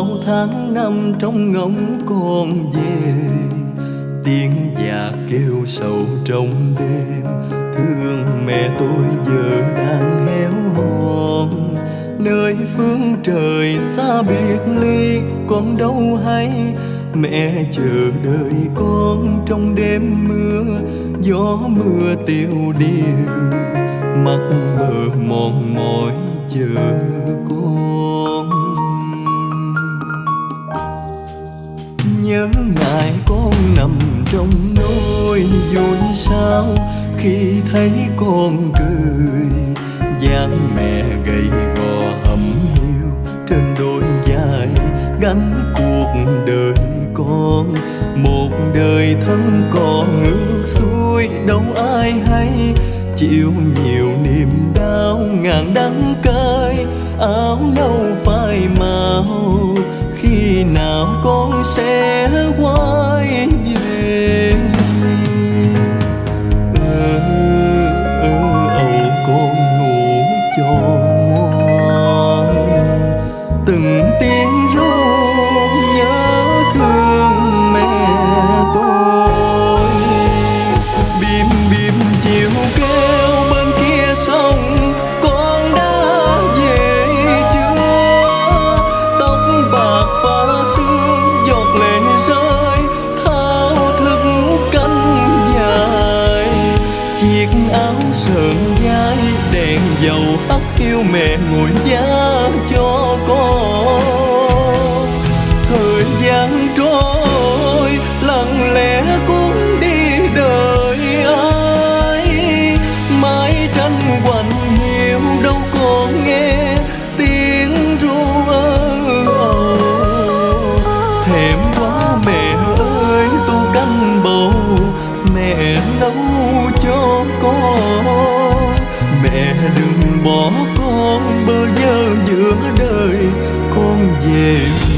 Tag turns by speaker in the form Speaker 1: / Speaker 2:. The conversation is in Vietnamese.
Speaker 1: bao tháng năm trong ngóng con về, tiếng già kêu sầu trong đêm. Thương mẹ tôi giờ đang héo hon nơi phương trời xa biệt ly con đâu hay. Mẹ chờ đợi con trong đêm mưa, gió mưa tiêu điều, mắt mờ mòn mỏi chờ con. Nhớ ngày con nằm trong nỗi vui sao khi thấy con cười. Dáng mẹ gầy gò hầm hiu trên đôi vai gánh cuộc đời con. Một đời thân còn ngược xuôi, đâu ai hay chịu nhiều niềm đau ngàn đắng cay. Áo nâu phai màu nào con sẽ quay về? Áo sờn đèn dầu hắt hiu mẹ ngồi giá bỏ con bơ vơ giữa đời con về